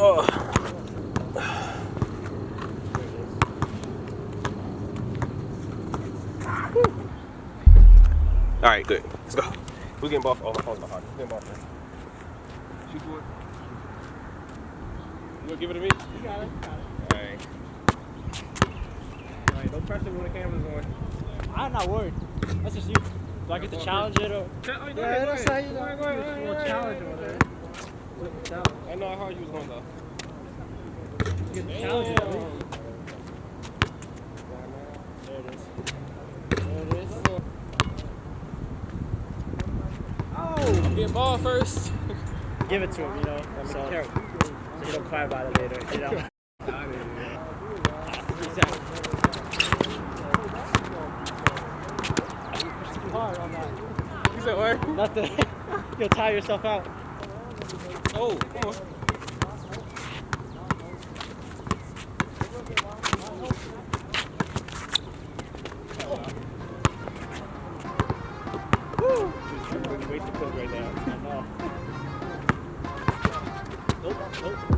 Oh. All right, good. Let's go. We're getting ball. Oh, my phone's behind. We're getting ball first. Shoot for it. You gonna give it to me? You got it. Got it. All right. All right. No pressure when the camera's on. I'm not worried. That's just you. Do I get to challenge it or? Yeah, Yeah, that's how you Go ahead, go ahead, go ahead, We'll go ahead, challenge go it. ahead. Challenge. I know how hard you was going though. Get to challenge it. at least. Damn. There it is. There it is. Oh, getting ball first. Give it to him, you know. So, so you don't cry about it later, you know. Hard on that. You said? Nothing. You'll tire yourself out. Oh, come on. Woo! Way too cold right now. Nope, nope.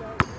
guys.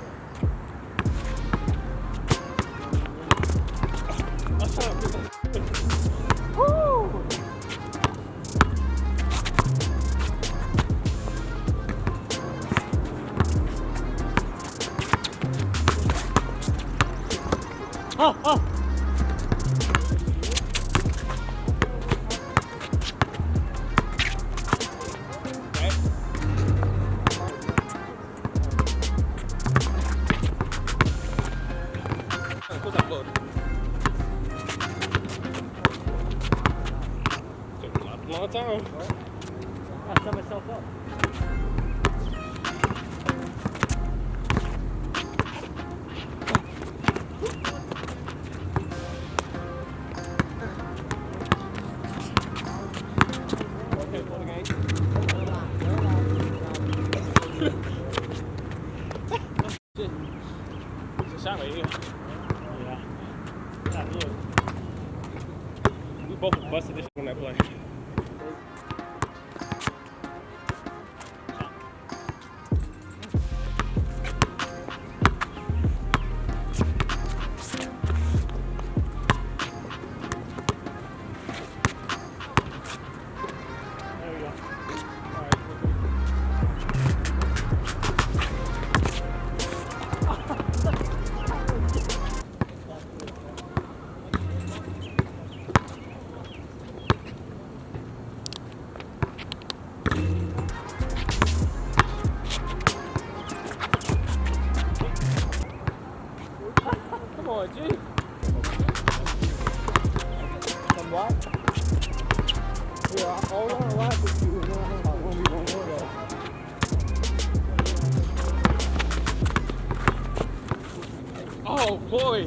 Oh boy.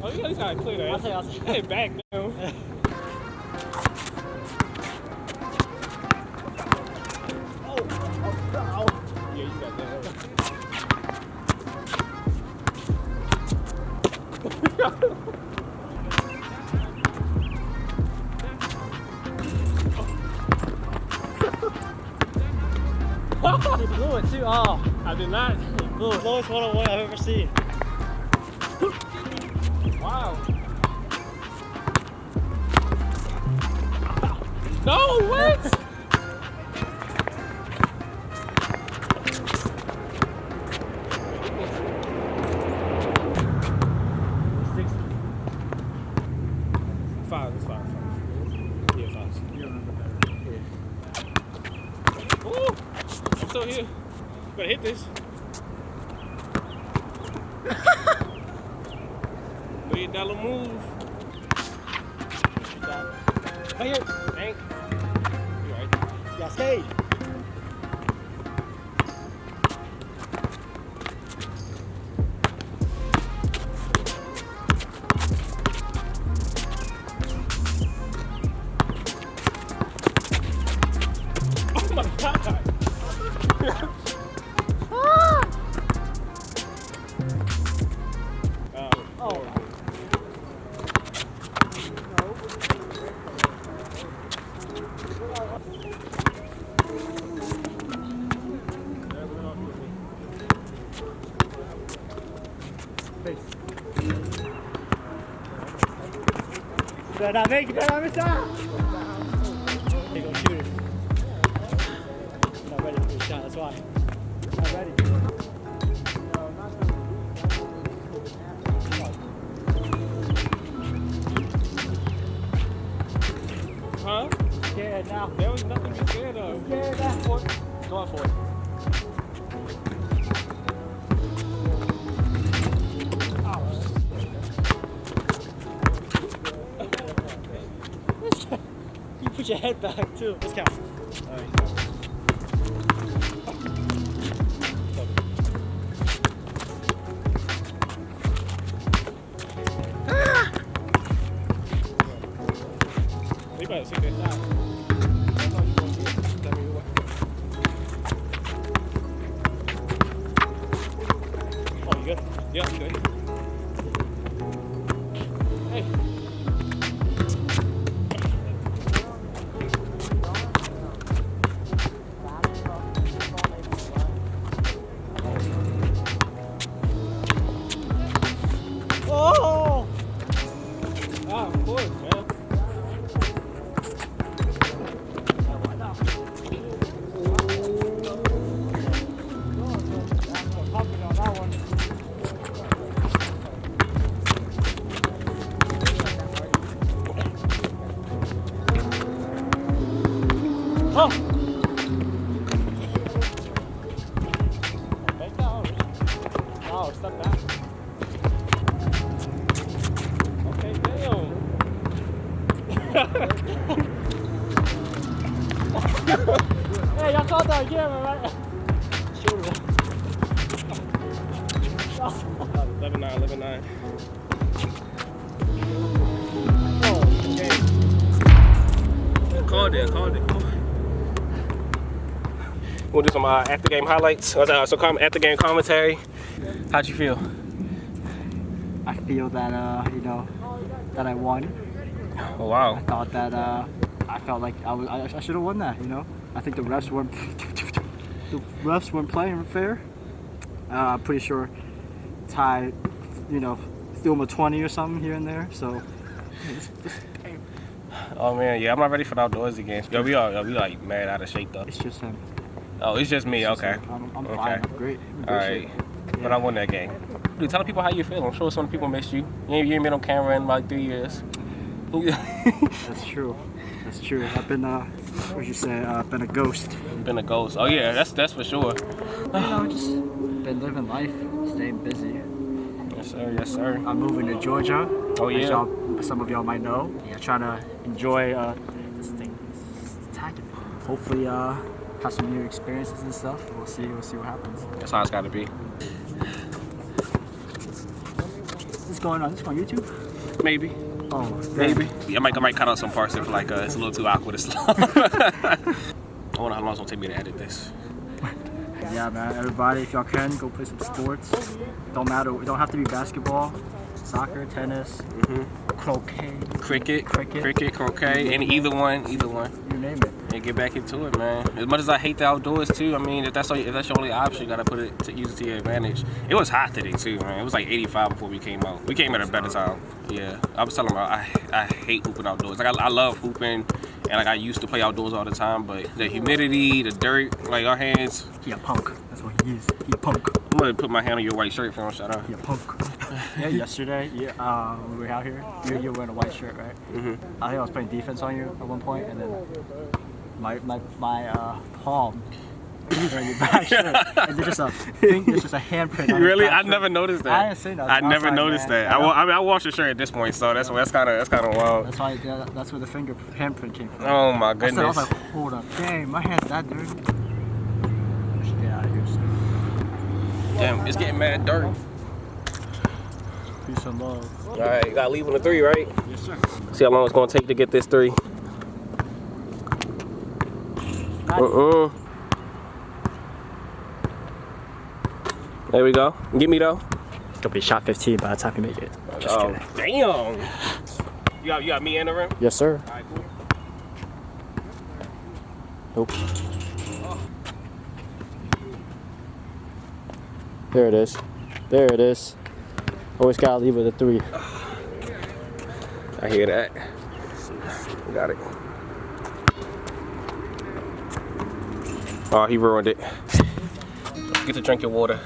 Oh, you guys gotta clear that. I'll say, I'll say. Hey, back down. Oh, oh, oh. Yeah, you got that. He blew it too. Oh, I did not. he blew it. Lowest one on one I've ever seen. No, what? Five, it's I'm still here. Better hit this. Better make better make that. They gonna shoot it. I'm not ready for the shot. That's why. I'm not ready. Huh? Scared now. There was nothing to scared of. Scared now. Going for it. Put your head back too. Let's count. We better see that shot. That's all you gonna do. Tell me what. Oh, you good? Yeah, I'm good. Hey. Wow, step back. Okay, damn. Hey, y'all caught that again, right? Shoot it. 11 9, 11 9. Oh. Called it, called it. We'll do some uh, after game highlights. Uh, so, come after game commentary. How'd you feel? I feel that, uh, you know, that I won. Oh, wow. I thought that uh, I felt like I, was, I, I should have won that. You know, I think the refs weren't the refs weren't playing fair. Uh, I'm pretty sure Ty, you know, threw him a 20 or something here and there. So it's, it's, Oh, man, yeah, I'm not ready for the outdoorsy games. Yo, we all, yo, we like mad out of shape, though. it's just him. Oh, it's just me, okay. I'm, I'm Okay. fine. I'm great. I'm good All right. shape. But I won that game. Dude, tell the people how you feel. I'm sure some people missed you. You ain't, you ain't been on camera in like three years. That's true. That's true. I've been, uh, what would you say? Uh, I've been a ghost. been a ghost. Oh, yeah, that's that's for sure. You know, just been living life, staying busy. Yes, sir. Yes, sir. I'm moving to Georgia. Oh, as yeah. some of y'all might know. Yeah, trying to enjoy uh, this thing. It's attacking me. Hopefully, uh, have some new experiences and stuff. We'll see. We'll see what happens. That's how it's got to be. Going on? This on YouTube? Maybe. Oh, Maybe. Yeah, I might, I might cut out some parts if like uh, it's a little too awkward or slow. I wonder how long it's gonna take me to edit this. Yeah, man. Everybody, if y'all can, go play some sports. Don't matter. It don't have to be basketball. Soccer, tennis, croquet. Cricket, Cricket. cricket, croquet, and either one, either one. You name it. And get back into it, man. As much as I hate the outdoors too, I mean, if that's all, if that's your only option, you gotta put it to use it to your advantage. It was hot today too, man. It was like 85 before we came out. We came at a better time. Yeah, I was telling them I, I hate hooping outdoors. Like I, I love hooping, and like I used to play outdoors all the time, but the humidity, the dirt, like our hands. He a punk. That's what he is. He a punk. I'm gonna put my hand on your white shirt for him. Shut up. He a punk. yeah, yesterday, yeah, uh, when we were out here, you, you were wearing a white shirt, right? Mm -hmm. I think I was playing defense on you at one point, and then my my, my uh, palm your back shirt. and there's just a thing, there's just a handprint. Really? I shirt. never noticed that. I didn't see nothing. I never like, noticed man, that. I I, I mean, I washed the shirt at this point, so that's that's kind of that's kind of wild. That's why yeah, that's where the finger handprint came from. Oh my said, I goodness. was like, hold up, dang, my hand's that dirty. Get out of here. Damn, it's getting mad dirty. Peace and love. All right, you gotta leave on the three, right? Yes, sir. See how long it's gonna take to get this three. Uh-uh. There we go. Get me though. It's gonna be shot 15 by the time you make it. Just oh, kidding. damn. You got you got me in the rim. Yes, sir. Right, cool. Nope. There it is. There it is. Always gotta leave with a three. I hear that. Got it. Oh, he ruined it. Get to drink your water.